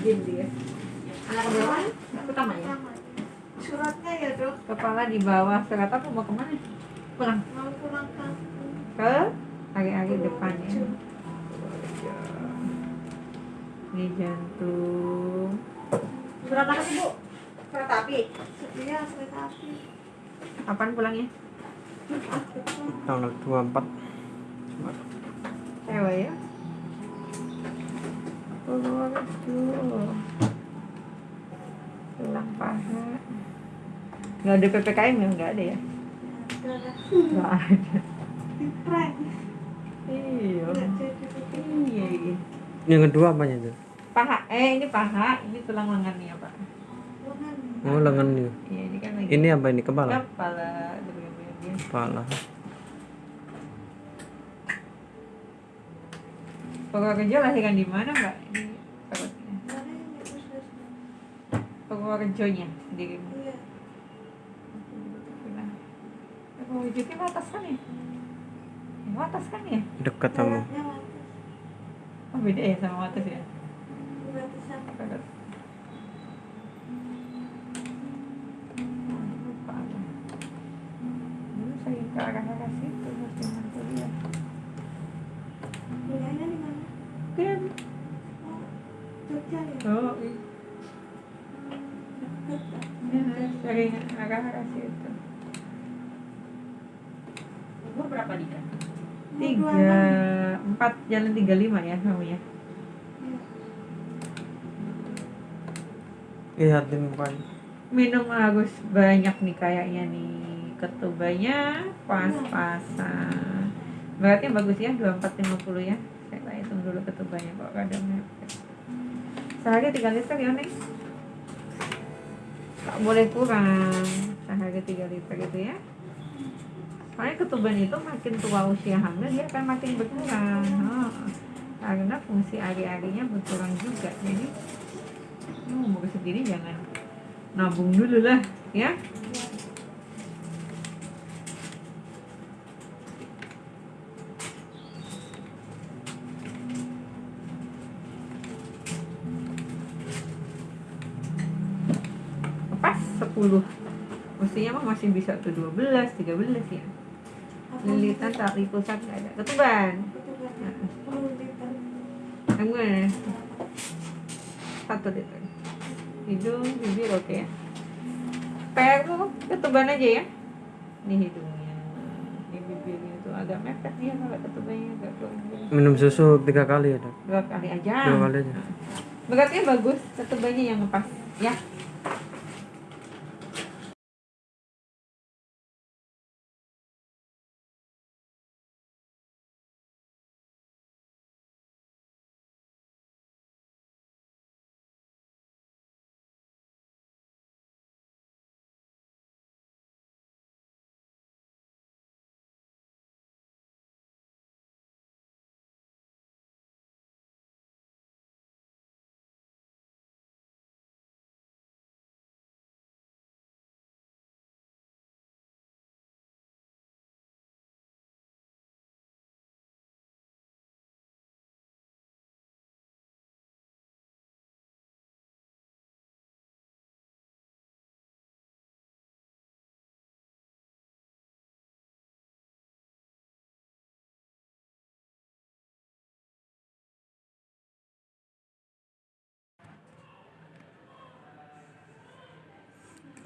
rajin dia anak berapa Anak pertama ya? Pertama. Suratnya ya dok, kepala di bawah surat apa? Mau ke mana? Pulang. Mau pulang kampung. ke agi-agi depan ya. Tujuh. ini jantung. Surat apa sih, Bu? kereta api. Setia kereta api. kapan pulangnya tanggal 24 cewek ya Purworejo tulang paha nggak ada ppkm ya? Nggak ada ya? Nggak ada. Di prank. iya. Iya. Yang kedua apanya itu paha. Eh ini paha. Ini tulang lengannya pak. Bukan. oh lengan ini iya ini kan lagi ini apa ini? Kepala? Kepala. Aduh, kepala Purworejo lahiran di mana mbak? Perutnya Mana ini khusus? Purworejonya sendiri. Iya. Purworejo itu atas kan ya? Yang atas kan ya? Dekat sama oh beda ya sama atas ya? Batasan. Perut. Lupa aku. Dulu saya ke arah-arah situ pas zaman kuliah. Kuliahnya di mana? Kan. Oh, Jogja ya. Oh, iya. Ya, sering arah-arah situ. Umur berapa Dika? Tiga, empat jalan tiga lima ya kamu ya. lihatin mukanya Minum harus banyak nih kayaknya nih ketubanya pas-pasan. Beratnya bagus ya 2450 ya. Saya tak hitung dulu ketubanya kok kadang mepet. Sehari 3 liter ya Neng? Tak boleh kurang. Sehari 3 liter gitu ya. Soalnya ketuban itu makin tua usia hamil dia akan makin berkurang. Oh, karena fungsi ari-arinya berkurang juga. Jadi ini umur segini jangan nabung dulu lah ya pas 10 mestinya masih bisa tuh 12, 13 ya lilitan tali pusat nggak ada. Ketuban. Yang mana satu liter hidung bibir oke ya. Peru ketuban aja ya. Ini hidungnya. Ini bibirnya tuh agak mepet dia kalau ketubannya agak keluar minum susu tiga kali ya dok? Dua kali aja. Dua kali aja. Berarti bagus ketubannya yang pas ya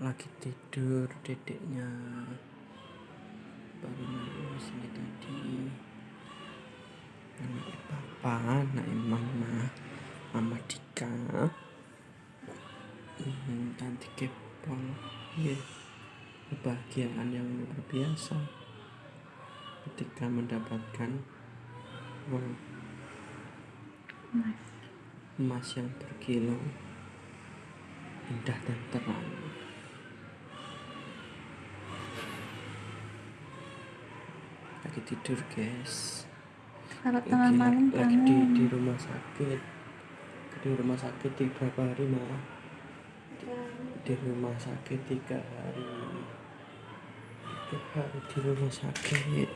lagi tidur dedeknya baru nangis sini tadi. Anak papa anak mama mama Dika. Hmm, nanti kepol ya kebahagiaan yang luar biasa. Ketika mendapatkan uang emas yang berkilo indah dan terang lagi tidur guys. Kalau lagi, tengah malam lagi di, di rumah sakit. Di rumah sakit tiga hari mah di rumah sakit tiga hari. Tiga hari di rumah sakit.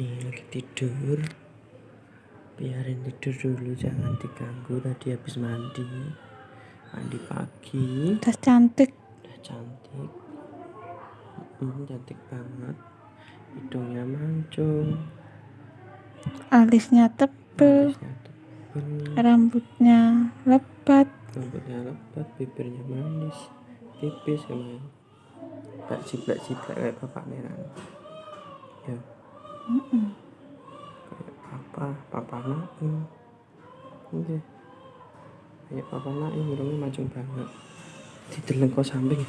Nih lagi tidur. Biarin tidur dulu jangan diganggu. Tadi habis mandi. Mandi pagi. Tas cantik. udah cantik hmm, cantik banget. Hidungnya mancung. Alisnya tebel. alisnya tebel. Rambutnya lebat. rambutnya lebat bibirnya manis. Tipis emang. Tak ciplak ciplak kayak bapak merah ya. Mm-mm. kayak papa papa naim oke. Kayak papa naim hidungnya mancung banget. Dideleng kok samping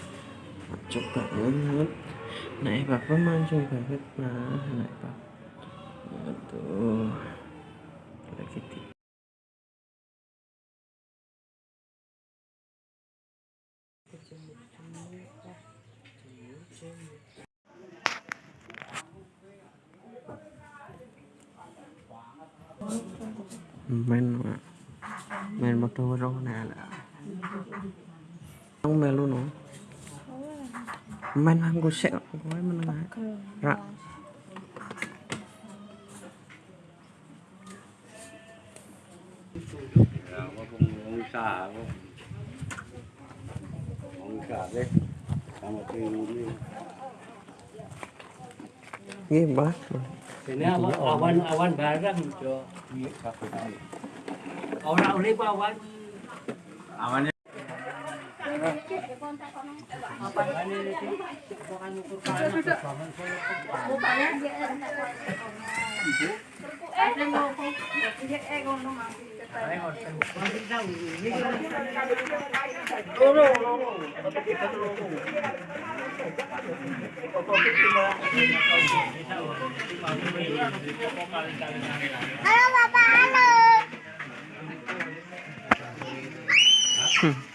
mancung banget naik papa mancung banget nah naik papa tuh lagi di main Mak. main motor nah lah Ang melu no main mainan gosek kowe meneng rak usaha kok usaha deh sama ini Iya, Mbak. Ini cho, awan barang jo. Ora oleh awan. Awannya Halo Bapak, halo. Hmm.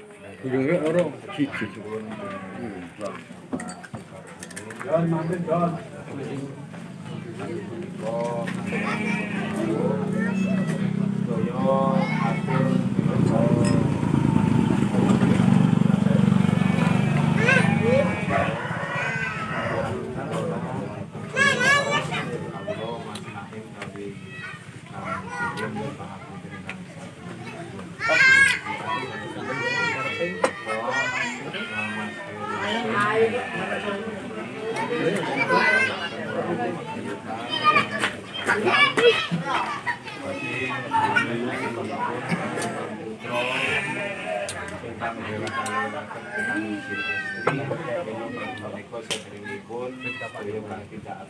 이름이 어로 기치. 전 만든 전. 여. doon, nagkapareho ka kita at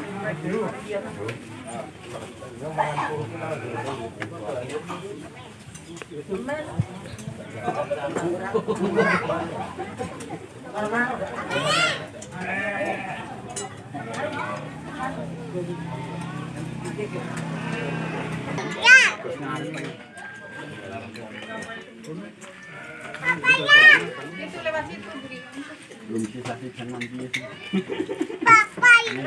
Ya? Belum bisa sih, jangan dia. mày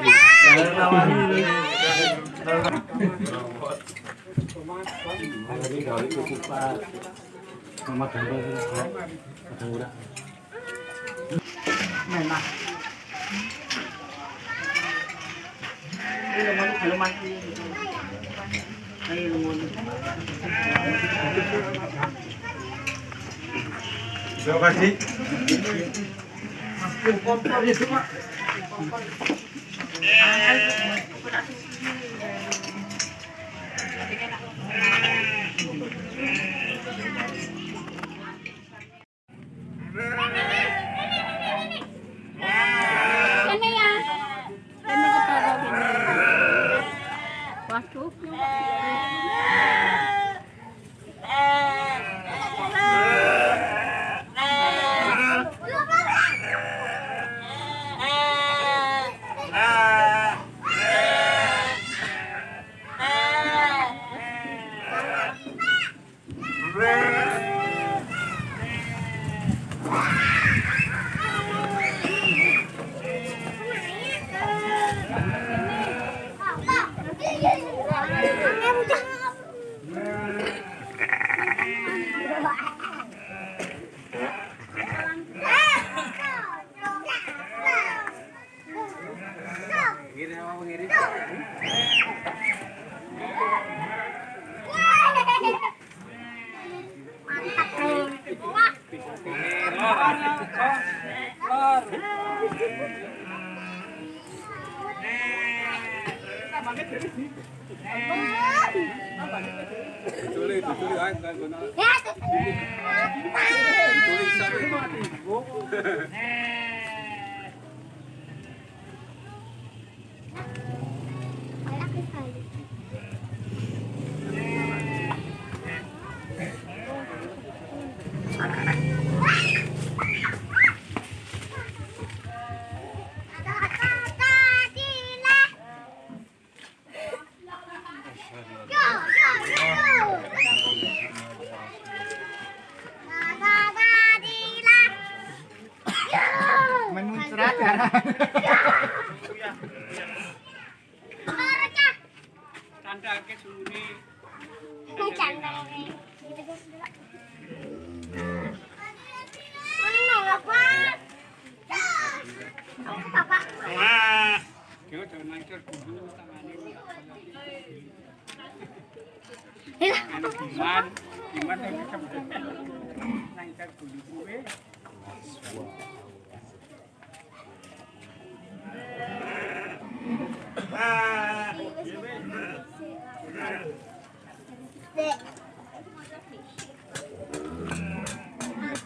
mà đây là món phải đây là món Terima kasih. Ini Yeah. Ano apa? Apa papa? Dek.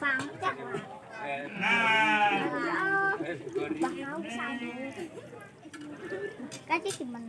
Pangcak. Bakaw sana. Kasi si Man.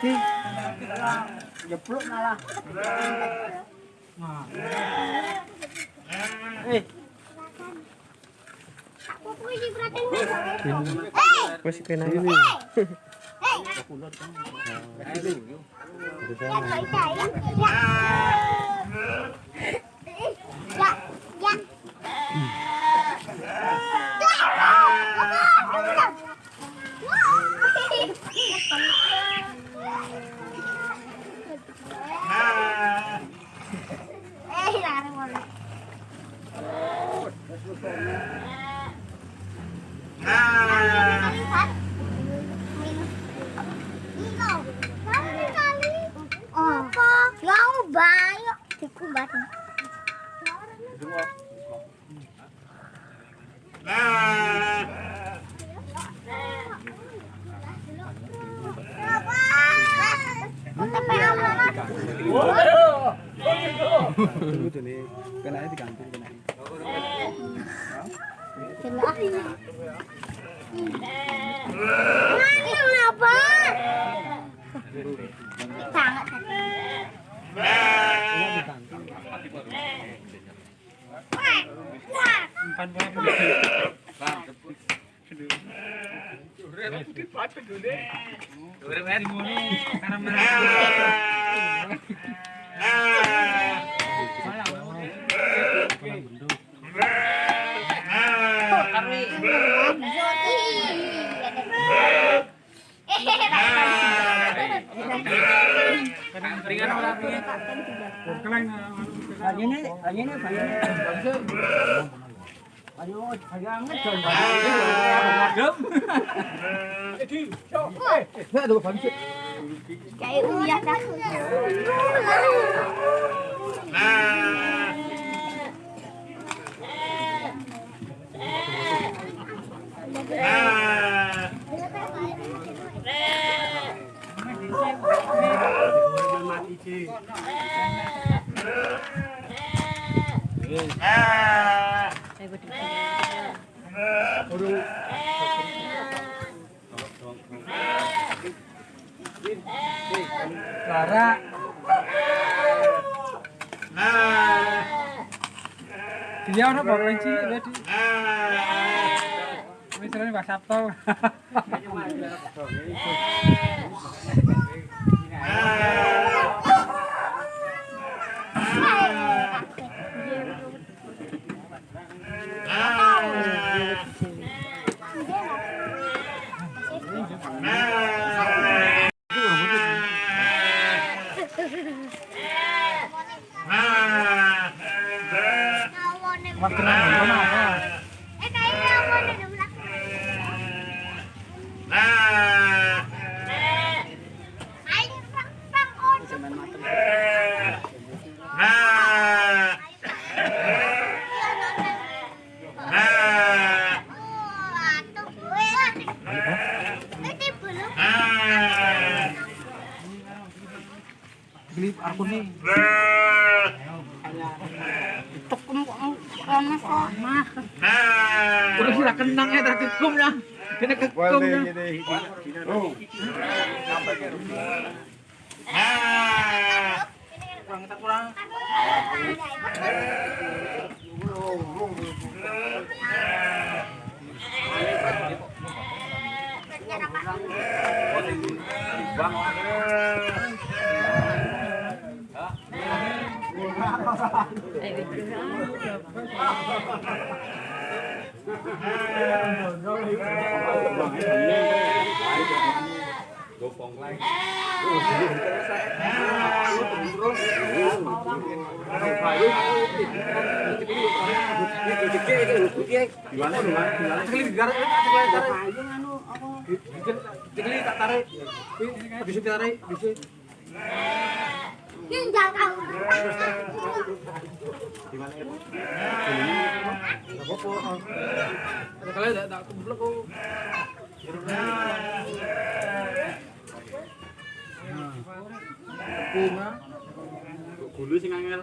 di. Jeblok malah. Aku punya perhatian. Eh! Masih kena ini. Eh! Ya, kau dah, ya. Ya. Ya, ya. Eh, lari mana? Lihat. Ikaw, kami kali. Oh, yang banyak. Dikubat. Untuk apa? Tunggu tuh nih. Kena diganti kena. Jelas. Ini kenapa? Sangat Ayo, jangan ngecon. Ngagem. Eh, di. Eh, aduh, pancet. Kayak uyah dah. Bawa cilik tadi. Misalnya Pak Sabto. Waktu nang mana apa? Beli aku nih. Tekem kok panas kok. Mah. Udah sila kenang ya tak kekum ya. Kena kekum ya. Kurang kita kurang. Digarap. Sekali tak tarik. Bisa tarik, bisa. Tak kumpul kok. Gulu sing angel.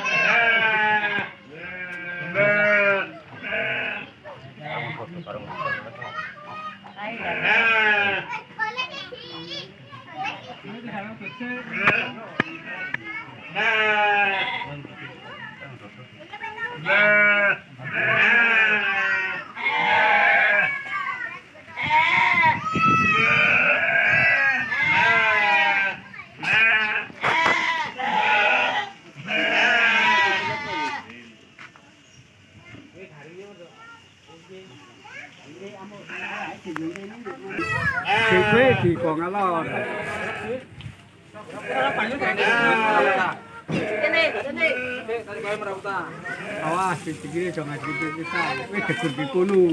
kono.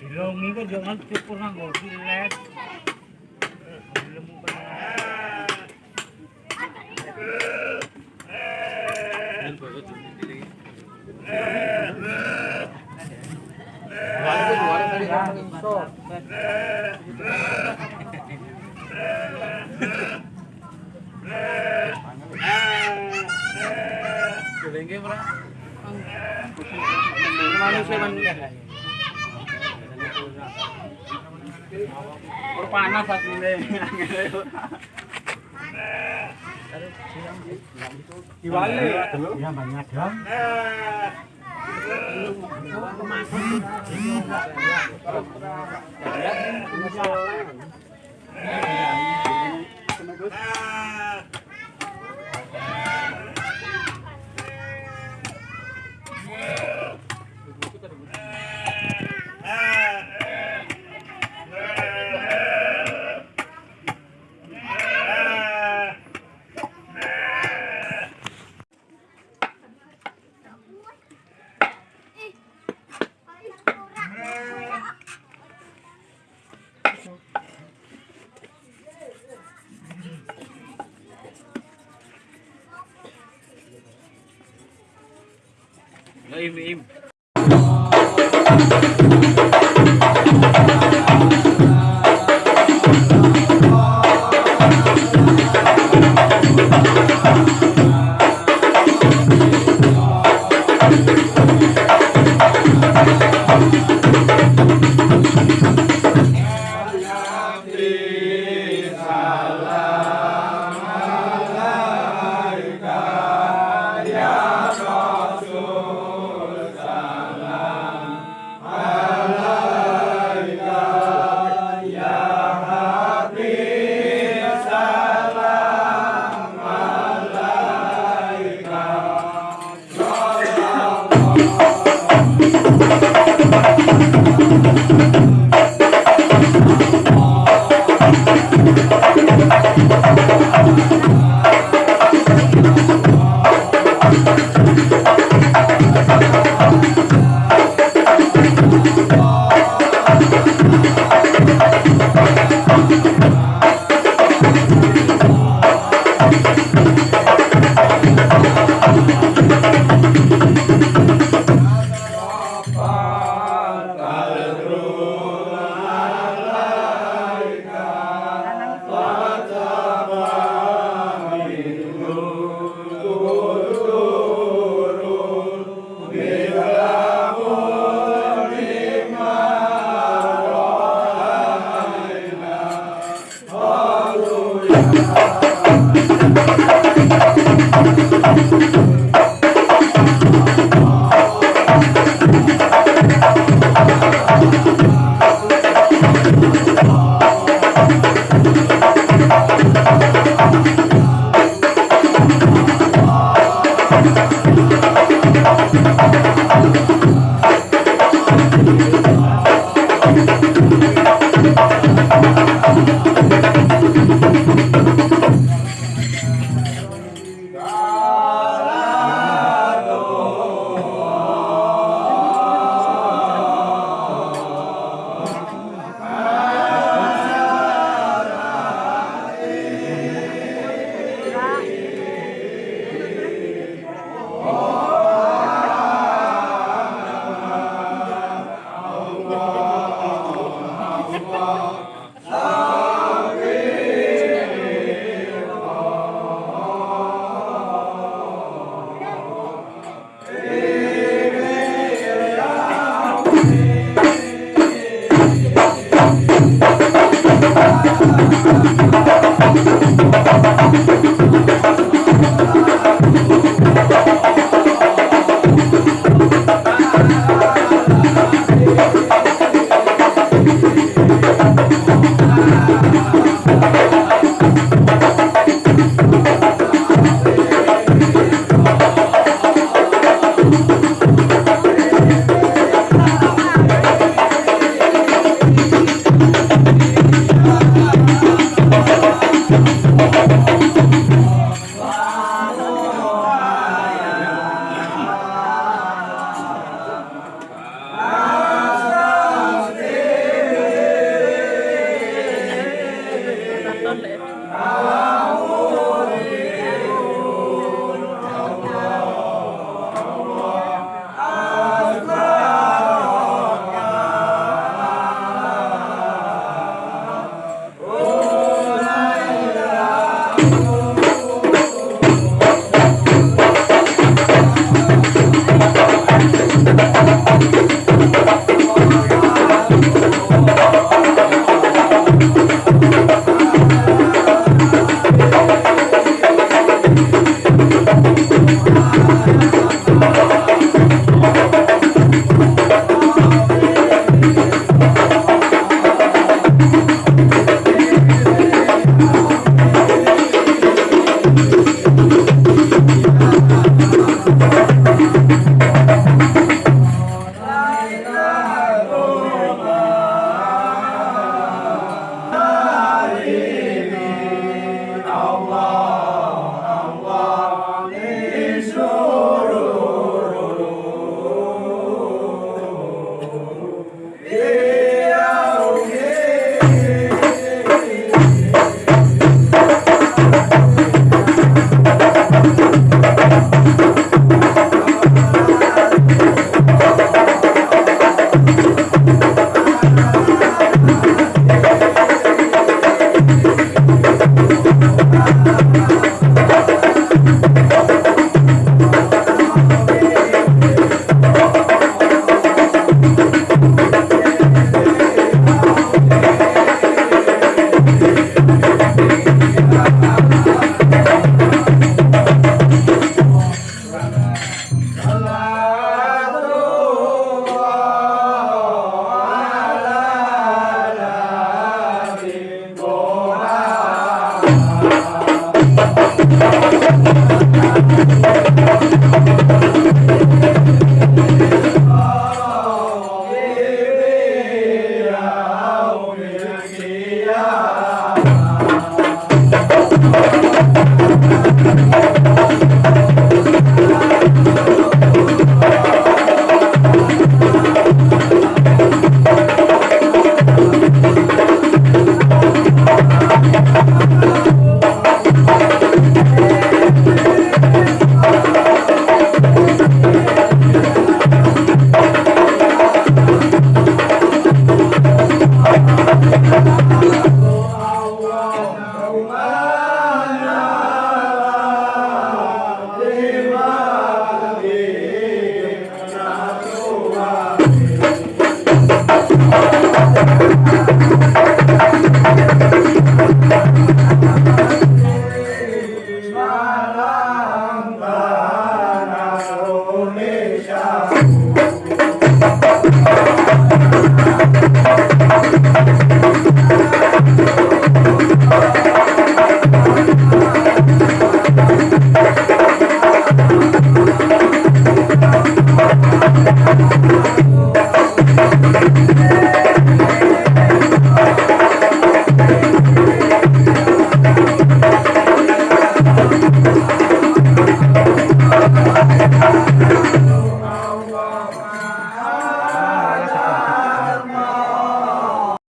Dilongi kok jangan cukur silet. Panas asline. Diwali. Ya banyak dong. Im